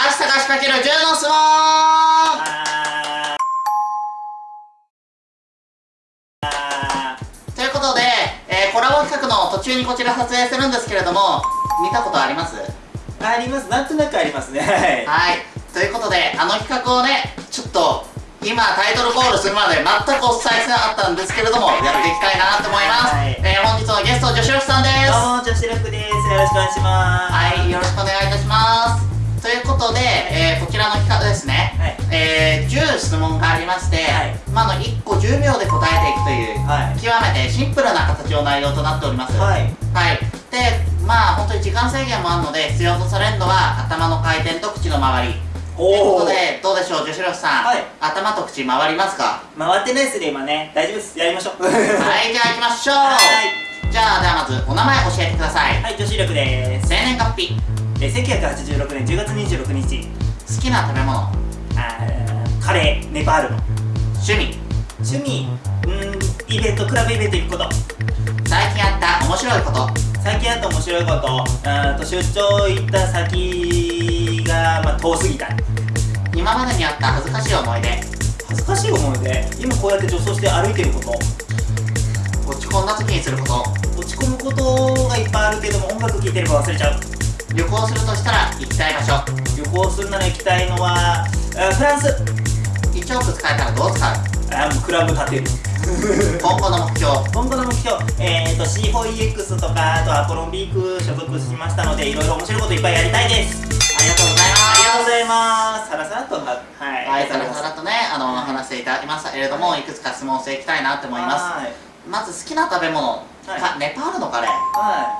橋高しかける10の相撲あーということで、えーコラボ企画の途中にこちら撮影するんですけれども見たことあります？あります。なんとなくありますね。はい。はい。ということであの企画をねちょっと今タイトルコールするまで全くお伝えしてなかったんですけれどもやっていきたいなと思います、はい。えー本日のゲスト女子力さんです。どうも女子力です。よろしくお願いします。はい、よろしくお願いいたします。ということで、えーこちらの企画ですね、はい。えー10質問がありまして、はい。まあ、あの1個10秒で答えていくという、はい。極めてシンプルな形の内容となっております。はい。はい。で、まあ本当に時間制限もあるので、必要とされるのは頭の回転と口の周り。ということで、どうでしょう、女子力さん、はい。頭と口回りますか？回ってないですね今ね。大丈夫です。やりましょう。はい、じゃあ行きましょう。はい。じゃあ、ではまずお名前教えてください。はい女子力です。生年月日、えー1986年10月26日好きな食べ物、あーカレーネパールの。趣味、趣味。うーんイベントクラブイベント行くこと。最近あった面白いこと。最近あった面白いこと。あーと出張行った先が、まあ、遠すぎた。今までにあった恥ずかしい思い出。恥ずかしい思い出？今こうやって女装して歩いてること？落ち込んだ時にすること。落ち込むことがいっぱいあるけども音楽聴いてれば忘れちゃう旅行するとしたら行きたい場所。旅行するなら行きたいのはフランス。1億使えたらどう使う？あーもうクラブ建て。る今後の目標。今後の目標。えーと C4EX とかあとアポロンビーク所属しましたのでいろいろ面白いこといっぱいやりたいです。ありがとうございありがとうごまざいます。さらさらとははいす。はい。さらさらとねあのはい話していただきました。けれどもいくつか質問していきたいなと思います。はい。まず好きな食べ物。はい。かネパールのカレー。はい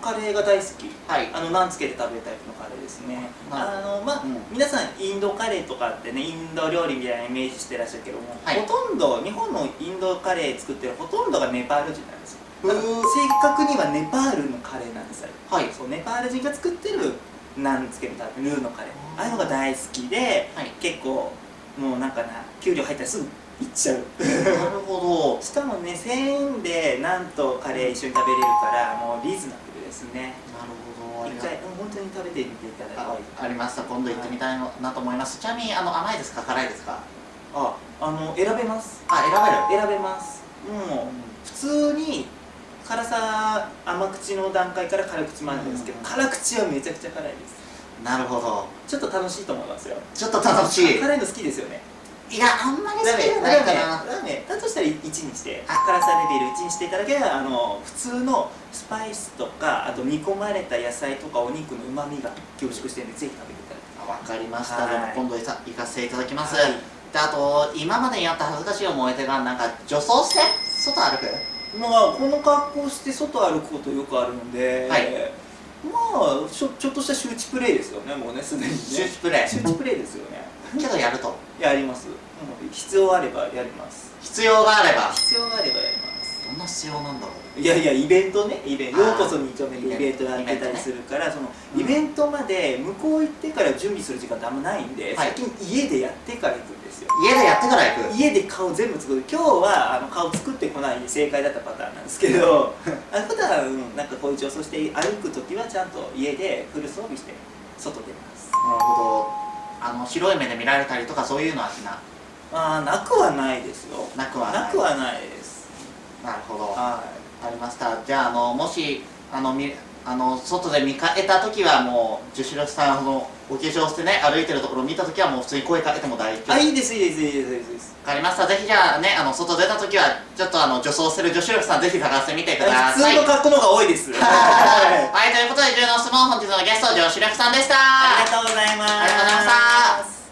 カレーが大好き。はい。あのナンつけて食べるタイプのカレーですね。あのまあ、うん。皆さんインドカレーとかってねインド料理みたいなイメージしてらっしゃるけども、はい。ほとんど日本のインドカレー作ってるほとんどがネパール人なんですよ。正確にはネパールのカレーなんです。よはい。そうネパール人が作ってるナンつけるタイプルーのカレー。ああいうのが大好きで、はい。結構もうなんかな給料入ったらすぐ行っちゃう。なるほ しかもね1000円でなんとカレー一緒に食べれるからもうリーズナブルですね。どなるほど。一が回う。ん本当に食べてみていただいあありました。今度行ってみたいなと思います。ちなみにあの甘いですか？辛いですか？ああの選べます。あ選べる。選べます。もう普通に辛さ甘口の段階から辛口もあるんですけど、うん。辛口はめちゃくちゃ辛いです。なるほど。ちょっと楽しいと思いますよ。ちょっと楽しい。辛いの好きですよねいやあんまり好きじゃないかな。だとしたら1にして辛さレベル1にしていただければあの普通のスパイスとかあと煮込まれた野菜とかお肉のうまみが凝縮してるんでぜひ食べていただきたいわかりました、はいで今度いさ行かせていただきます、はいであと今までにあった恥ずかしい思い出がなんか女装して外歩くまあこの格好して外歩くことよくあるので、はいまあちょちょっとした周知プレイですよねもうねすでにね周知プレイ周知プレイですよねけどやると。やります、うん必要あればやります。必要があれば。必要があればやります。どんな必要なんだろう。いやいやイベントね。イベント。ようこそ2丁目でイベントやってたりするからそのうん。イベントまで向こう行ってから準備する時間ってあんまないんで、はい。先に家でやってから行くんですよ。家でやってから行く。家で顔全部作る。今日はあの顔作ってこないで正解だったパターンなんですけどあ普段うんなんかこういう女装して歩く時はちゃんと家でフル装備して外出ます。なるほどあの白い目で見られたりとかそういうのはしなああなくはないですよ。なくはない。なくはないです。なるほど。はありました。じゃああのもしあのみあの外で見かけた時はもう女子力さんのお化粧してね歩いてるところを見た時はもう普通に声かけても大丈夫。いあいいですいいですいいですいいです。わかりました。ぜひじゃあねあの外出た時はちょっとあの女装してる女子力さんぜひ探してみてくだ普さい。通の格好の方が多いです。はい、ということで、10の質問、本日のゲスト、女子力さんでした。ありがとうございます。ありがとうございました